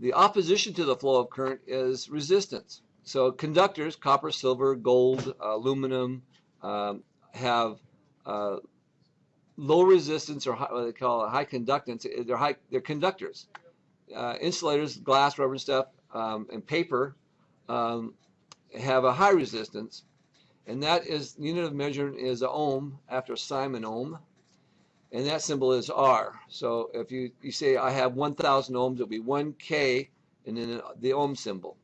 the opposition to the flow of current is resistance. So conductors, copper, silver, gold, aluminum, um, have uh, low resistance or high, what they call high conductance. They're high. They're conductors. Uh, insulators, glass, rubber and stuff, um, and paper um, have a high resistance, and that is unit of measurement is ohm after Simon ohm, and that symbol is R. So if you you say I have 1,000 ohms, it'll be 1K, and then the ohm symbol.